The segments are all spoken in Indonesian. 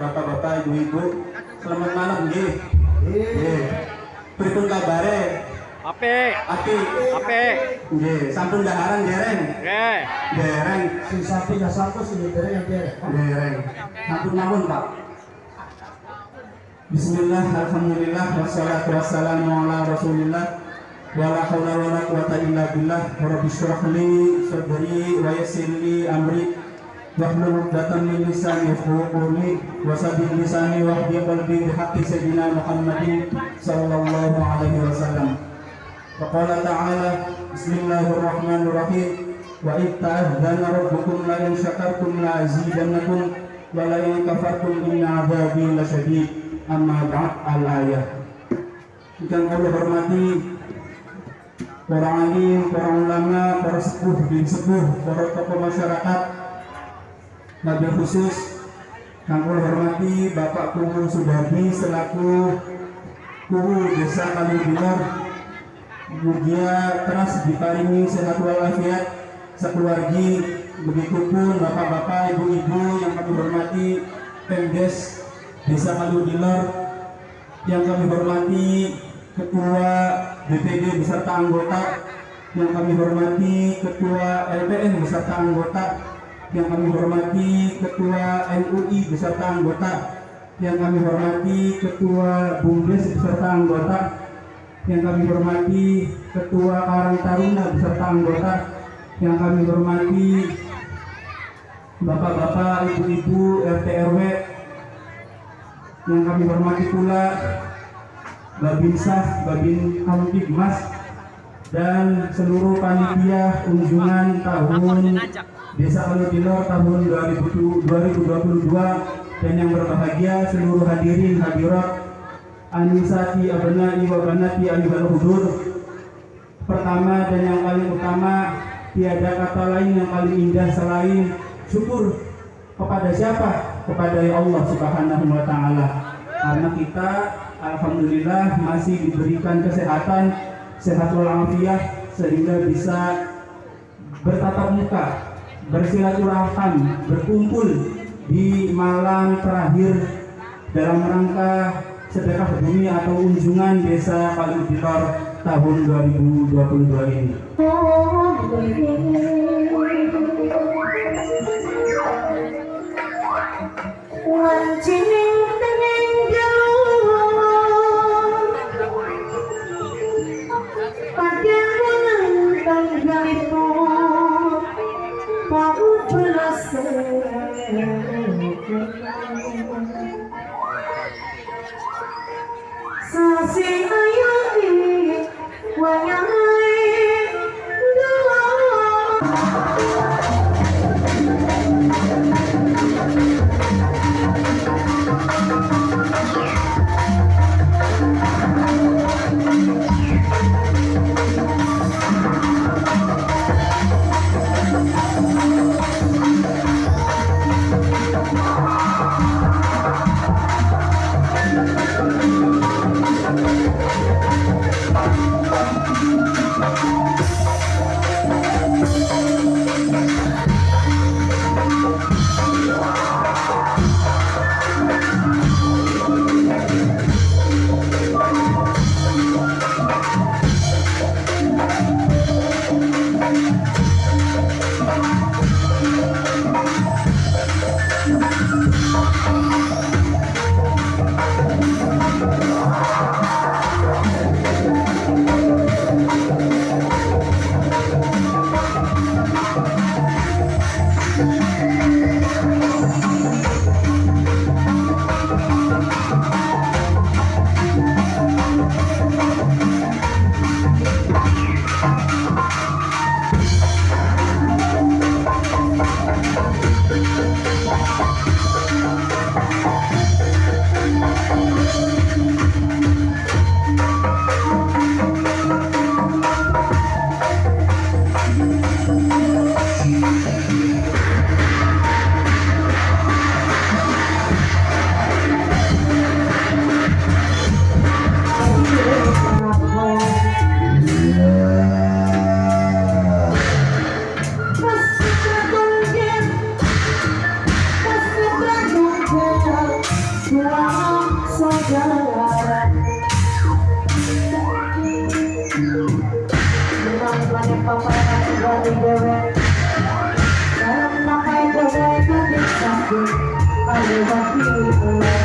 bapak-bapak, ibu-ibu. Selamat malam nggih. Nggih. Pripun kabare? Apik, Api. apik. Nggih, sampun daharan dereng. Nggih. Dereng. Si sapi nggak satu si dereng yang dereng. Dereng. Sampun mawon, Pak. Bismillah, alhamdulillah, wassalatu wassalamu ala rasulillah Wa la hawla wa la quwata illa billah Rabbi syrah li sadri wa yassir li amri Wahlul uqdatan min lisani yafqahu qawli wa sabbih lisani wahdi qalbi bihaqqi sayyidina Muhammadin sallallahu alaihi wasallam. Wa qala ta'ala Bismillahirrahmanirrahim Wa id ta'adzana rabbukum la in syakartum la azidannakum wa la in kafartum inna adzabi lasyadid. Amma ba'd al-ayah. Allah hormati para alim, para ulama, para sepuh, bin sepuh, para tokoh masyarakat, Nabi khusus kami hormati Bapak Kumu Sudardi selaku Kumu Desa Kalibinor Mugia teras diparingi sehat walafiat sekeluargi. Begitupun bapak-bapak, ibu-ibu yang kami hormati Pemdes Desa Kalibinor yang kami hormati Ketua DPD beserta anggota yang kami hormati Ketua LPN beserta anggota yang kami hormati Ketua MUI beserta anggota. Yang kami hormati Ketua BUMDes beserta anggota. Yang kami hormati Ketua Karang Taruna beserta anggota. Yang kami hormati Bapak-bapak, Ibu-ibu, RT RW yang kami hormati pula Babinsah, Babin Kamtibmas dan seluruh panitia kunjungan tahun Desa Aludilor tahun 2022 dan yang berbahagia seluruh hadirin hadirat Anisati Abnai wa Banati Alibal Hudur Pertama dan yang paling utama tiada kata lain yang paling indah selain syukur kepada siapa? Kepada Allah Subhanahu wa taala. Karena kita alhamdulillah masih diberikan kesehatan, sehat walafiat sehingga bisa bertatap muka bersilaturahim, berkumpul di malam terakhir dalam rangka sedekah bumi atau unjungan desa Kalibidor tahun 2022 ini. Música paparan dari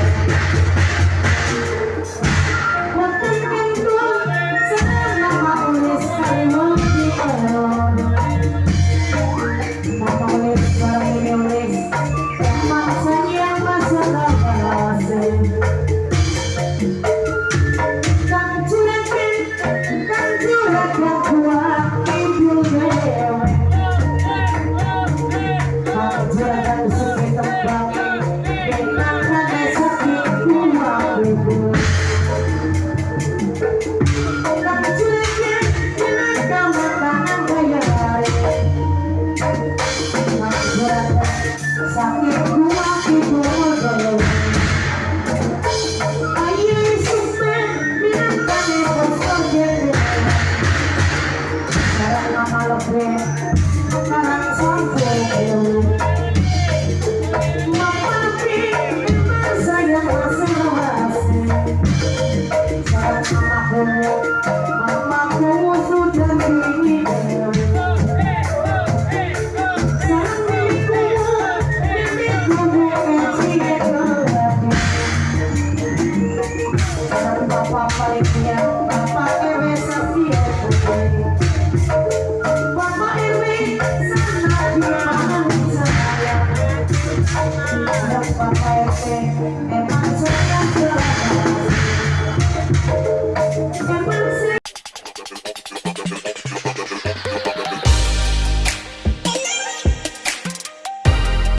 papá, el que my mantiene.